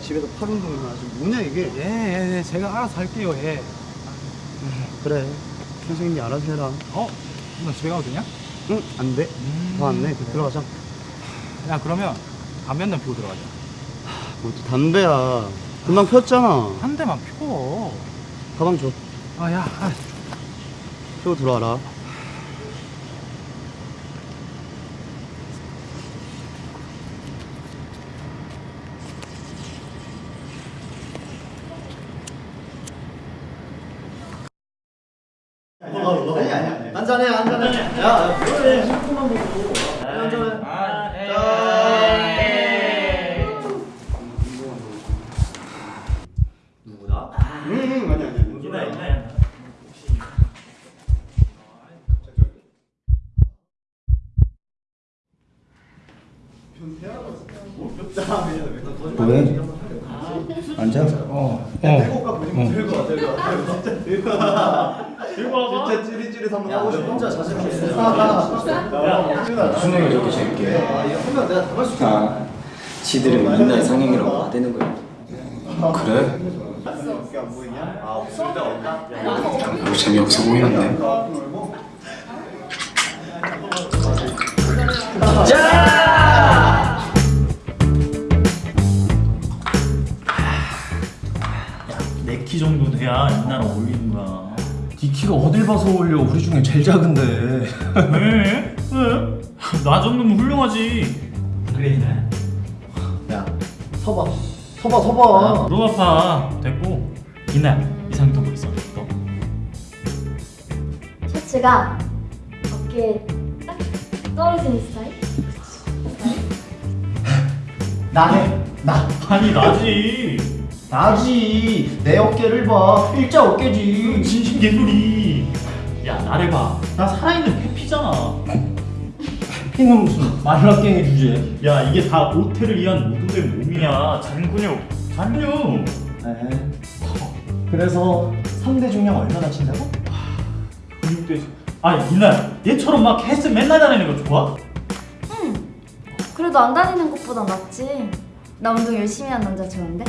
집에서 팔 운동을 하지 뭐냐 이게. 예, 예, 예, 제가 알아서 할게요, 예. 그래. 선생님이 알아서 해라. 어? 너 집에 가도 되냐? 응 안돼. 더 안돼 들어가자. 야, 그러면 담배 한대 피고 들어가자. 뭐또 담배야. 금방 폈잖아. 한 대만 펴. 가방 줘. 아, 야, 아, 펴고 들어와라 아니 아니 한잔해 한잔해. 야 그래 샴푸만 보고 한잔해. 누구다? 응 아니 아니 누구다 왜? 앉아? 어, 어. 들고 보시면 들고 진짜 들고 와 진짜 찌릿찌릿 한번 하고 싶어. 혼자 자신 있어. 무슨 얘기 저렇게 재밌게. 하면 내가 담을 수 있어. 아 지들은 맨날 상행이라고 나대는 거야. 그래? 안 보이냐? 아 없을까 없나? 별로 재미없어 보이는데. 내키 정도 돼야 이 나라 어울리는 거야. 네 키가 어딜 봐서 어울려? 우리 중에 제일 작은데. 왜? 왜? 나 정도면 훌륭하지. 그래 이날. 야 서봐 서봐 서봐 무릎 아 파. 됐고 이날 이상 더뭐 있어? 너? 셔츠가 어깨에 딱 떨어지는 스타일? 나네 나 아니 나지. 나지 내 어깨를 봐 일자 어깨지 진심 개소리. 야 나를 봐. 나 살아있는 페피잖아. 피는 무슨 말라깽이 주제. 야 이게 다 모태를 위한 모두의 몸이야. 잔근육. 잔근육. 네. 그래서 3대 중량 얼마나 친다고? 근육대. 아 이날 얘처럼 막 헬스 맨날 다니는 거 좋아? 응 그래도 안 다니는 것보다 낫지 나 운동 열심히 하는 남자 좋은데?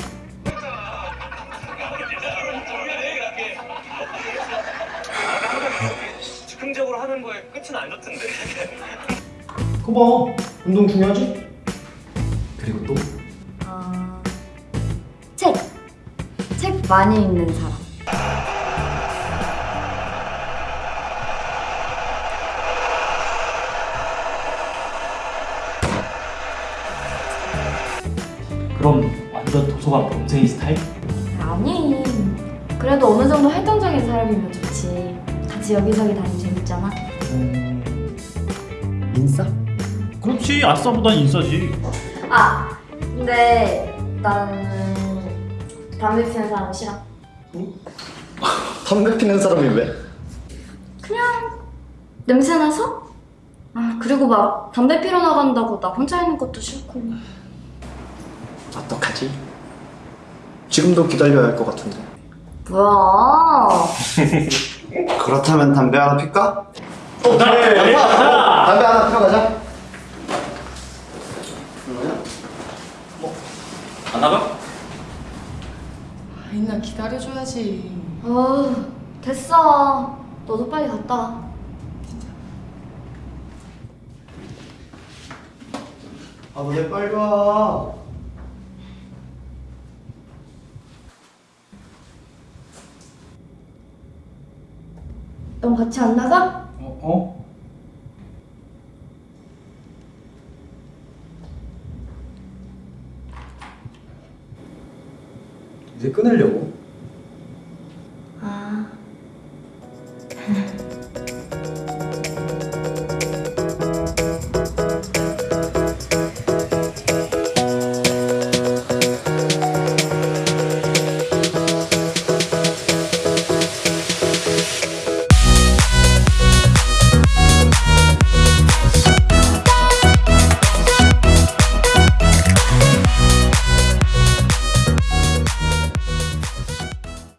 즉흥적으로 하는 거에 끝은 아니었던데. 그거 봐 운동 중요하지? 그리고 또 아... 책! 책 많이 읽는 사람 그럼 완전 도서관 범생이 스타일? 아니. 그래도 어느 정도 활동적인 사람이면 좋지. 같이 여기저기 다니면 재밌잖아. 음... 인싸? 그렇지. 아싸보단 인싸지. 아 근데 나는 담배 피는 사람 싫어. 담배 피는 사람이 왜? 그냥 냄새 나서? 아 그리고 막 담배 피러 나간다고 나 혼자 있는 것도 싫고 어떡하지? 지금도 기다려야 할 것 같은데 뭐야 그렇다면 담배 하나 필까? 어, 나, 네, 담배 하나 피러 가자 안 나가? 인나 기다려줘야지. 어 됐어 너도 빨리 갔다 와 아, 왜 빨리 와? 넌 같이 안 나가? 어? 어? 이제 끊으려고 아...